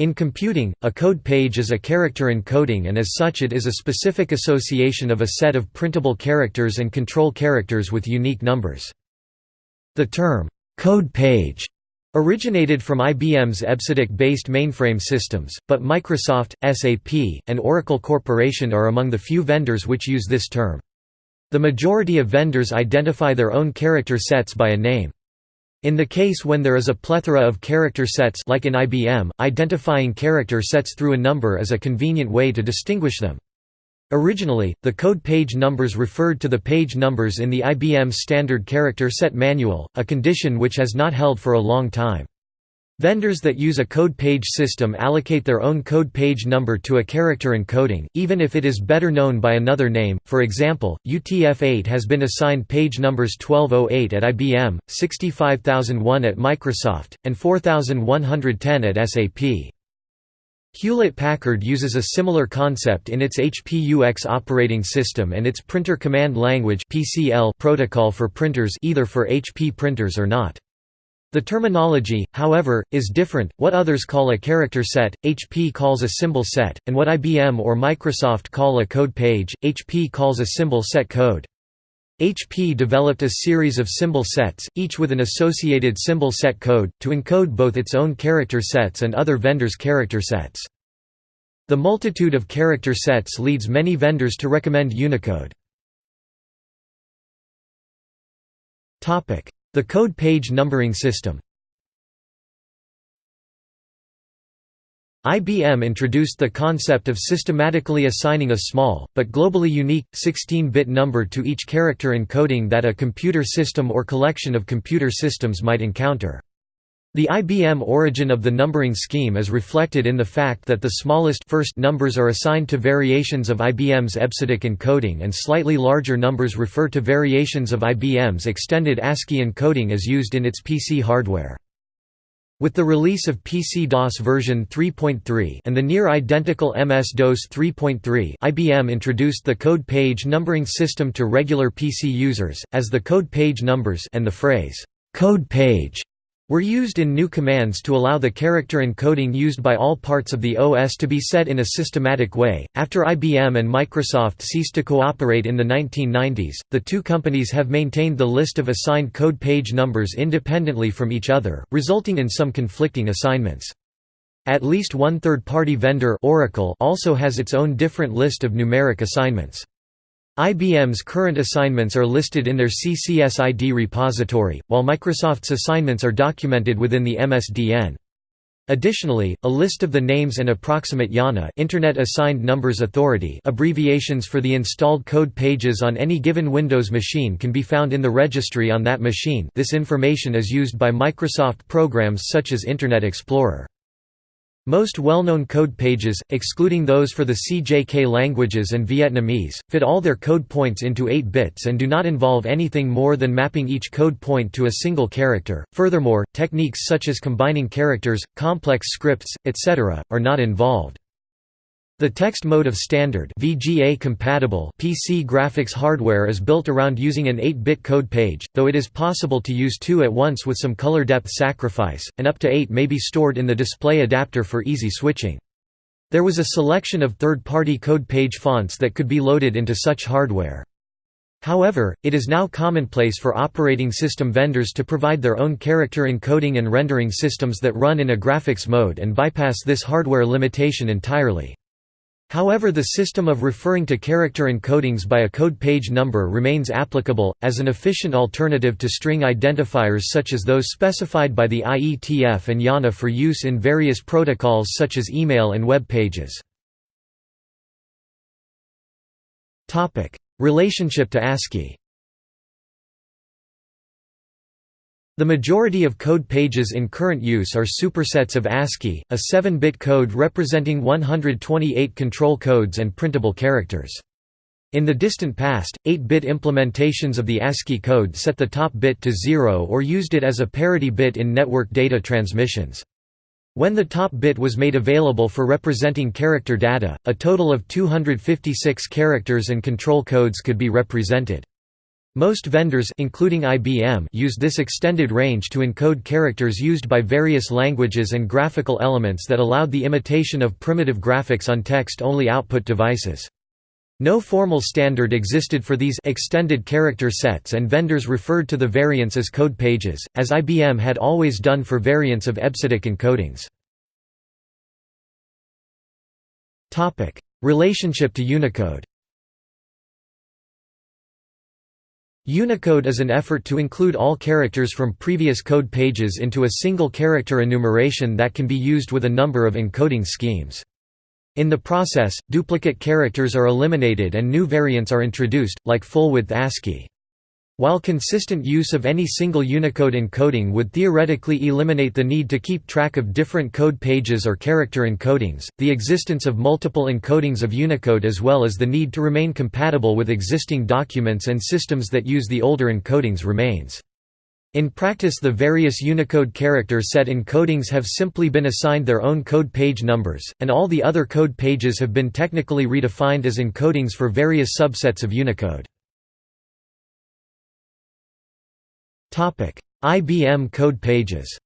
In computing, a code page is a character encoding and as such it is a specific association of a set of printable characters and control characters with unique numbers. The term, code page originated from IBM's EBCDIC-based mainframe systems, but Microsoft, SAP, and Oracle Corporation are among the few vendors which use this term. The majority of vendors identify their own character sets by a name. In the case when there is a plethora of character sets like in IBM, identifying character sets through a number is a convenient way to distinguish them. Originally, the code page numbers referred to the page numbers in the IBM Standard Character Set Manual, a condition which has not held for a long time. Vendors that use a code page system allocate their own code page number to a character encoding, even if it is better known by another name. For example, UTF-8 has been assigned page numbers 1208 at IBM, 65001 at Microsoft, and 4110 at SAP. Hewlett-Packard uses a similar concept in its HP-UX operating system and its Printer Command Language protocol for printers either for HP printers or not. The terminology, however, is different, what others call a character set, HP calls a symbol set, and what IBM or Microsoft call a code page, HP calls a symbol set code. HP developed a series of symbol sets, each with an associated symbol set code, to encode both its own character sets and other vendors' character sets. The multitude of character sets leads many vendors to recommend Unicode. The code page numbering system IBM introduced the concept of systematically assigning a small, but globally unique, 16-bit number to each character encoding that a computer system or collection of computer systems might encounter. The IBM origin of the numbering scheme is reflected in the fact that the smallest first numbers are assigned to variations of IBM's EBCDIC encoding and slightly larger numbers refer to variations of IBM's extended ASCII encoding as used in its PC hardware. With the release of PC-DOS version 3.3 and the near-identical MS-DOS 3.3 IBM introduced the code page numbering system to regular PC users, as the code page numbers and the phrase, "'code page' were used in new commands to allow the character encoding used by all parts of the OS to be set in a systematic way. After IBM and Microsoft ceased to cooperate in the 1990s, the two companies have maintained the list of assigned code page numbers independently from each other, resulting in some conflicting assignments. At least one third-party vendor Oracle also has its own different list of numeric assignments. IBM's current assignments are listed in their CCSID repository, while Microsoft's assignments are documented within the MSDN. Additionally, a list of the names and approximate IANA Internet Assigned Numbers Authority abbreviations for the installed code pages on any given Windows machine can be found in the registry on that machine this information is used by Microsoft programs such as Internet Explorer. Most well-known code pages, excluding those for the CJK languages and Vietnamese, fit all their code points into 8 bits and do not involve anything more than mapping each code point to a single character. Furthermore, techniques such as combining characters, complex scripts, etc., are not involved. The text mode of standard VGA compatible PC graphics hardware is built around using an 8-bit code page, though it is possible to use two at once with some color depth sacrifice, and up to 8 may be stored in the display adapter for easy switching. There was a selection of third-party code page fonts that could be loaded into such hardware. However, it is now commonplace for operating system vendors to provide their own character encoding and rendering systems that run in a graphics mode and bypass this hardware limitation entirely. However the system of referring to character encodings by a code page number remains applicable, as an efficient alternative to string identifiers such as those specified by the IETF and IANA for use in various protocols such as email and web pages. Relationship to ASCII The majority of code pages in current use are supersets of ASCII, a 7-bit code representing 128 control codes and printable characters. In the distant past, 8-bit implementations of the ASCII code set the top bit to 0 or used it as a parity bit in network data transmissions. When the top bit was made available for representing character data, a total of 256 characters and control codes could be represented. Most vendors including IBM used this extended range to encode characters used by various languages and graphical elements that allowed the imitation of primitive graphics on text-only output devices. No formal standard existed for these extended character sets and vendors referred to the variants as code pages, as IBM had always done for variants of EBCDIC encodings. Relationship to Unicode Unicode is an effort to include all characters from previous code pages into a single character enumeration that can be used with a number of encoding schemes. In the process, duplicate characters are eliminated and new variants are introduced, like full-width ASCII. While consistent use of any single Unicode encoding would theoretically eliminate the need to keep track of different code pages or character encodings, the existence of multiple encodings of Unicode as well as the need to remain compatible with existing documents and systems that use the older encodings remains. In practice the various Unicode character set encodings have simply been assigned their own code page numbers, and all the other code pages have been technically redefined as encodings for various subsets of Unicode. IBM code pages.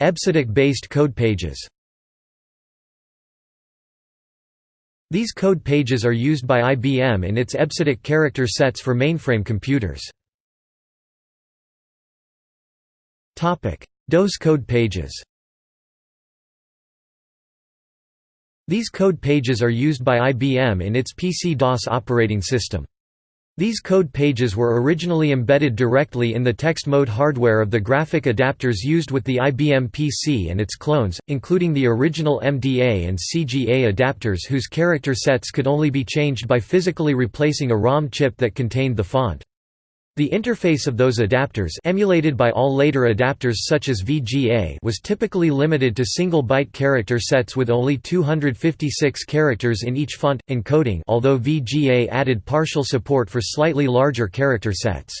EBCDIC-based code pages. These code pages are used by IBM in its EBCDIC character sets for mainframe computers. DOS code pages. These code pages are used by IBM in its PC-DOS operating system. These code pages were originally embedded directly in the text mode hardware of the graphic adapters used with the IBM PC and its clones, including the original MDA and CGA adapters whose character sets could only be changed by physically replacing a ROM chip that contained the font. The interface of those adapters emulated by all later adapters such as VGA was typically limited to single-byte character sets with only 256 characters in each font, encoding although VGA added partial support for slightly larger character sets.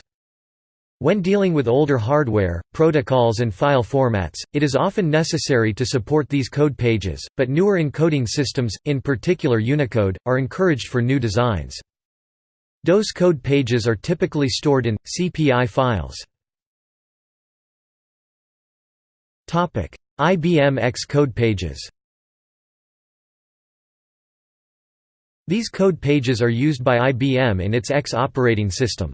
When dealing with older hardware, protocols and file formats, it is often necessary to support these code pages, but newer encoding systems, in particular Unicode, are encouraged for new designs. DOS code pages are typically stored in, CPI files. Topic: IBM X code pages These code pages are used by IBM in its X operating system.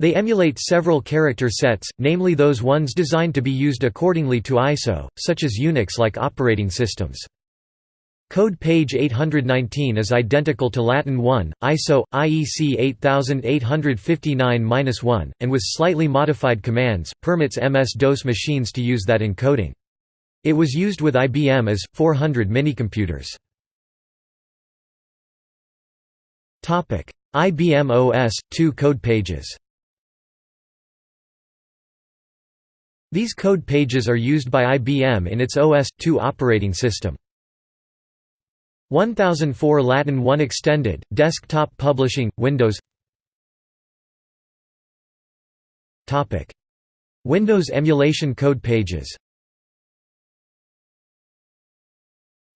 They emulate several character sets, namely those ones designed to be used accordingly to ISO, such as Unix-like operating systems. Code page 819 is identical to Latin 1, ISO, IEC 8859-1, and with slightly modified commands, permits MS-DOS machines to use that encoding. It was used with IBM as 400 minicomputers. IBM OS 2 code pages. These code pages are used by IBM in its OS 2 operating system. 1004 Latin 1 Extended, Desktop Publishing, Windows Windows emulation code pages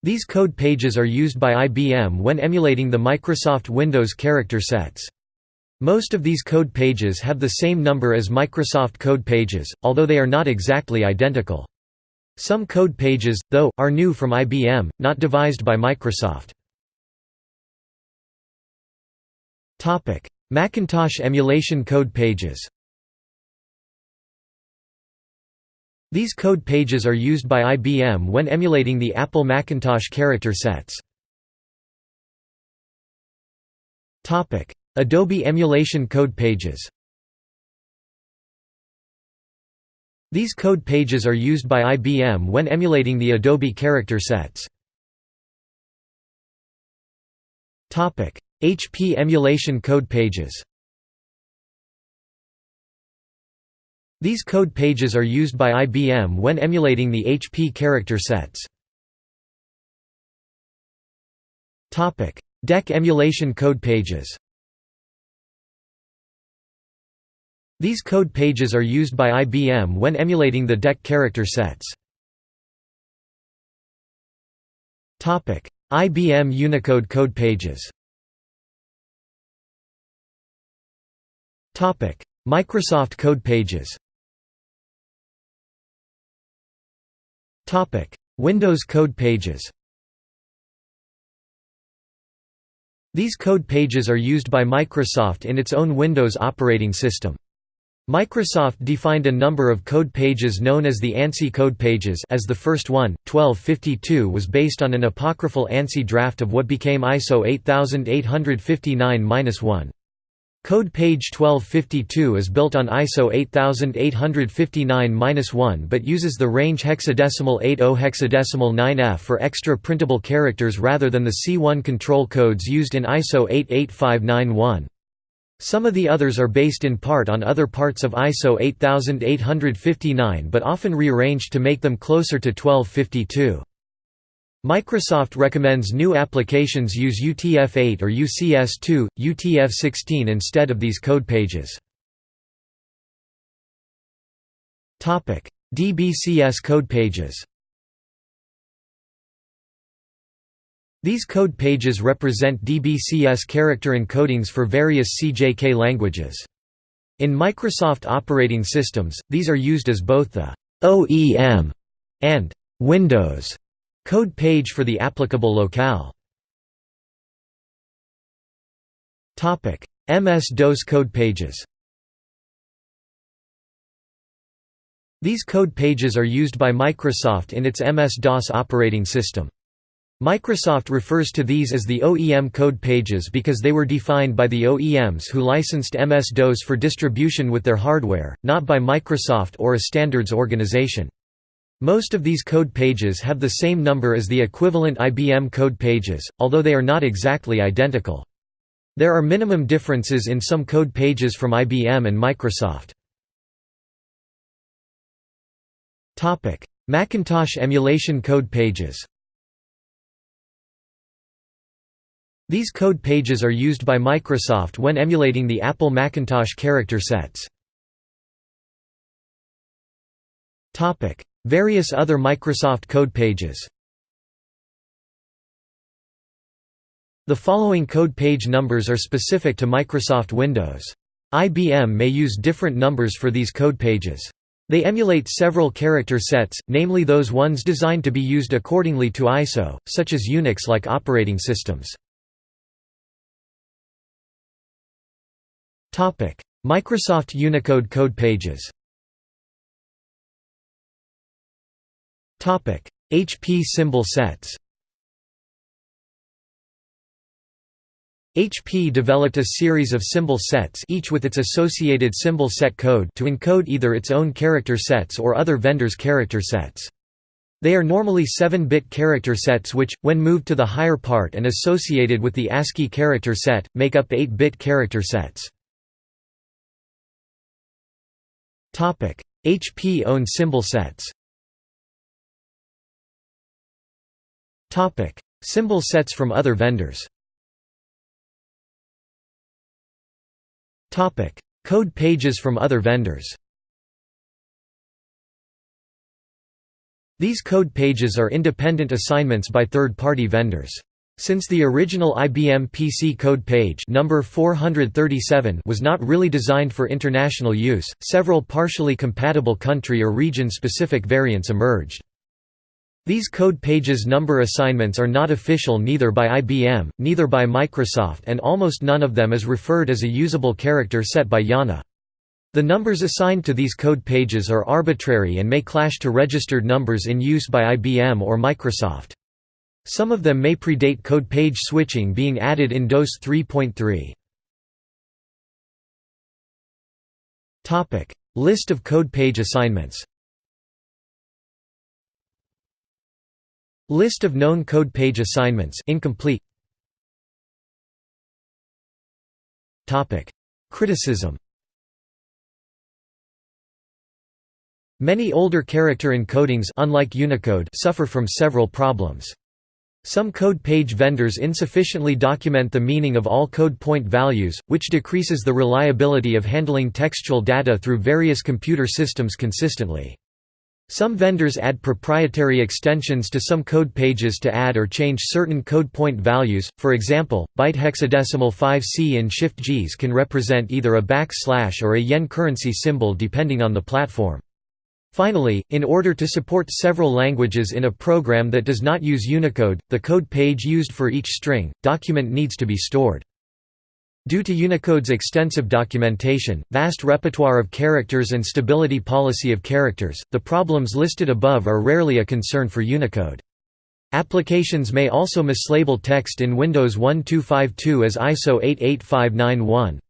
These code pages are used by IBM when emulating the Microsoft Windows character sets. Most of these code pages have the same number as Microsoft code pages, although they are not exactly identical. Some code pages, though, are new from IBM, not devised by Microsoft. Macintosh emulation code pages These code pages are used by IBM when emulating the Apple Macintosh character sets. Adobe emulation code pages These code pages are used by IBM when emulating the Adobe character sets. HP emulation code pages These code pages are used by IBM when emulating the HP character sets. DEC emulation code pages These code pages are used by IBM when emulating the DEC character sets. IBM Unicode code pages. Microsoft code pages. Windows code pages. These code pages are used by Microsoft in its own Windows operating system. Microsoft defined a number of code pages known as the ANSI code pages as the first one, 1252 was based on an apocryphal ANSI draft of what became ISO 8859-1. Code page 1252 is built on ISO 8859-1 but uses the range hexadecimal 80 hexadecimal 9F for extra printable characters rather than the C1 control codes used in ISO 88591. Some of the others are based in part on other parts of ISO 8859 but often rearranged to make them closer to 1252. Microsoft recommends new applications use UTF-8 or UCS2, UTF-16 instead of these code pages. DBCS code pages These code pages represent DBCS character encodings for various CJK languages. In Microsoft operating systems, these are used as both the OEM and Windows Code page for the applicable locale MS-DOS code pages These code pages are used by Microsoft in its MS-DOS operating system. Microsoft refers to these as the OEM code pages because they were defined by the OEMs who licensed MS-DOS for distribution with their hardware, not by Microsoft or a standards organization. Most of these code pages have the same number as the equivalent IBM code pages, although they are not exactly identical. There are minimum differences in some code pages from IBM and Microsoft. Macintosh emulation code pages These code pages are used by Microsoft when emulating the Apple Macintosh character sets. Various other Microsoft code pages The following code page numbers are specific to Microsoft Windows. IBM may use different numbers for these code pages. They emulate several character sets, namely those ones designed to be used accordingly to ISO, such as Unix-like operating systems. Microsoft Unicode code pages HP symbol sets HP developed a series of symbol sets each with its associated symbol set code to encode either its own character sets or other vendors' character sets. They are normally 7-bit character sets which, when moved to the higher part and associated with the ASCII character set, make up 8-bit character sets. HP owned symbol sets Symbol sets from other vendors. Code pages from other vendors. These code pages are independent assignments by third-party vendors. Since the original IBM PC code page number 437 was not really designed for international use, several partially compatible country or region-specific variants emerged. These code pages number assignments are not official neither by IBM, neither by Microsoft and almost none of them is referred as a usable character set by IANA. The numbers assigned to these code pages are arbitrary and may clash to registered numbers in use by IBM or Microsoft. Some of them may predate code page switching being added in DOS 3.3. List of code page assignments List of known code page assignments incomplete. Criticism. Many older character encodings unlike Unicode suffer from several problems. Some code page vendors insufficiently document the meaning of all code point values, which decreases the reliability of handling textual data through various computer systems consistently. Some vendors add proprietary extensions to some code pages to add or change certain code point values, for example, byte hexadecimal 5C in Shift-JIS can represent either a backslash or a yen currency symbol depending on the platform. Finally, in order to support several languages in a program that does not use Unicode, the code page used for each string, document needs to be stored. Due to Unicode's extensive documentation, vast repertoire of characters and stability policy of characters, the problems listed above are rarely a concern for Unicode. Applications may also mislabel text in Windows 1252 as ISO 88591.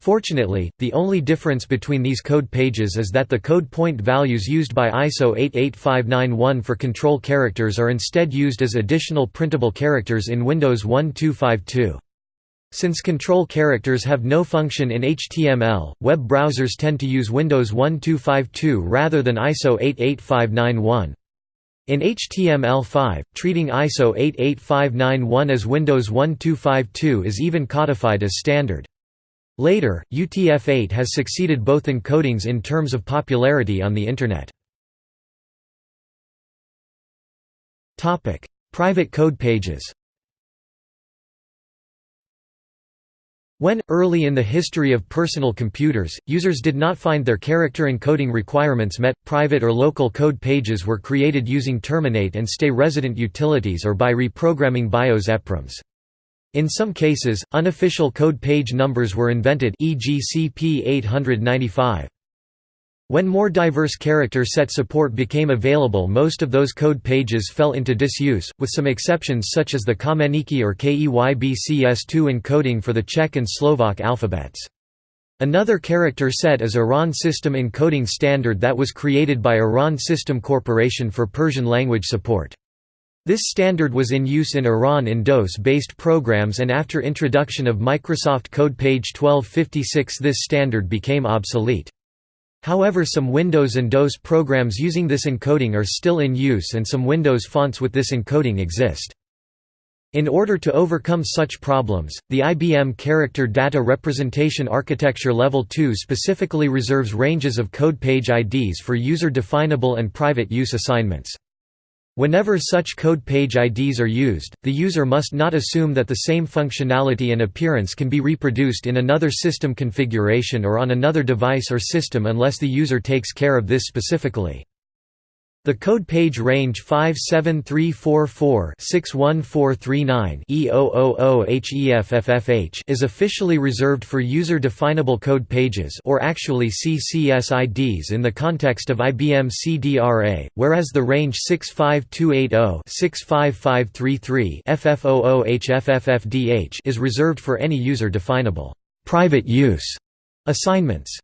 Fortunately, the only difference between these code pages is that the code point values used by ISO 88591 for control characters are instead used as additional printable characters in Windows 1252. Since control characters have no function in HTML, web browsers tend to use Windows 1252 rather than ISO 88591. In HTML5, treating ISO 88591 as Windows 1252 is even codified as standard. Later, UTF-8 has succeeded both encodings in terms of popularity on the Internet. Private code pages When, early in the history of personal computers, users did not find their character encoding requirements met, private or local code pages were created using terminate and stay resident utilities or by reprogramming BIOS EPROMs. In some cases, unofficial code page numbers were invented e.g. CP 895. When more diverse character set support became available most of those code pages fell into disuse, with some exceptions such as the Kamenický or KEYBCS2 encoding for the Czech and Slovak alphabets. Another character set is Iran System Encoding Standard that was created by Iran System Corporation for Persian language support. This standard was in use in Iran in DOS-based programs and after introduction of Microsoft Code Page 1256 this standard became obsolete. However some Windows and DOS programs using this encoding are still in use and some Windows fonts with this encoding exist. In order to overcome such problems, the IBM Character Data Representation Architecture Level 2 specifically reserves ranges of code page IDs for user-definable and private use assignments. Whenever such code page IDs are used, the user must not assume that the same functionality and appearance can be reproduced in another system configuration or on another device or system unless the user takes care of this specifically. The code page range 57344-61439-E000HEFFFH is officially reserved for user-definable code pages or actually CCSIDs in the context of IBM CDRA, whereas the range 65280-65533-FF00HFFFDH is reserved for any user-definable private use assignments.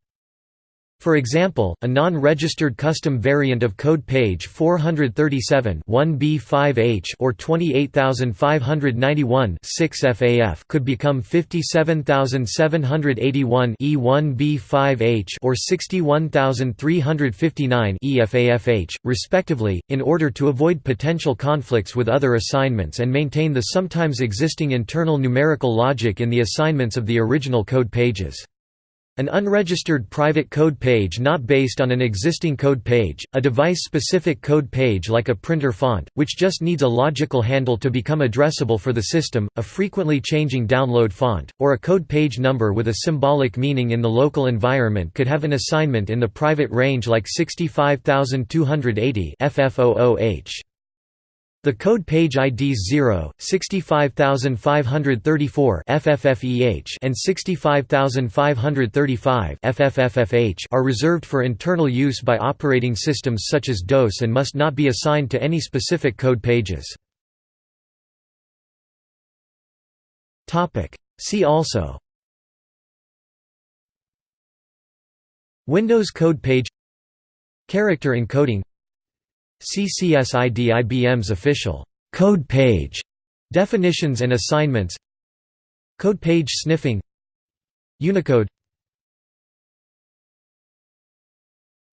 For example, a non-registered custom variant of code page 437 1B5H or 28591 6FAF could become 57781 E1B5H or 61359 EFAFH, respectively, in order to avoid potential conflicts with other assignments and maintain the sometimes existing internal numerical logic in the assignments of the original code pages. An unregistered private code page not based on an existing code page, a device-specific code page like a printer font, which just needs a logical handle to become addressable for the system, a frequently changing download font, or a code page number with a symbolic meaning in the local environment could have an assignment in the private range like 65280 FF00H. The code page IDs 0, 65534 FFFEH and 65535 FFFFH are reserved for internal use by operating systems such as DOS and must not be assigned to any specific code pages. See also Windows code page Character encoding CCSID IBM's official code page definitions and assignments Code page sniffing Unicode.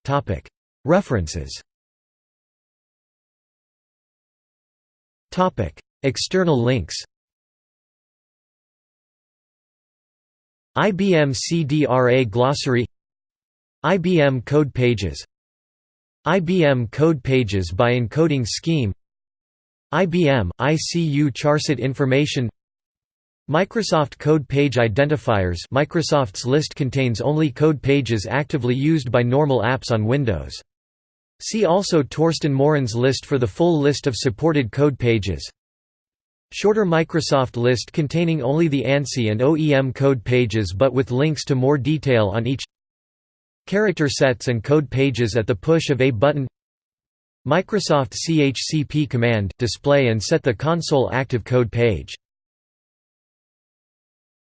Topic. References. Topic. External links. IBM CDRA glossary. IBM code pages IBM Code Pages by Encoding Scheme IBM, ICU Charset Information Microsoft Code Page Identifiers Microsoft's list contains only code pages actively used by normal apps on Windows. See also Torsten Mohrin's list for the full list of supported code pages. Shorter Microsoft list containing only the ANSI and OEM code pages but with links to more detail on each Character sets and code pages at the push of a button. Microsoft CHCP command – display and set the console active code page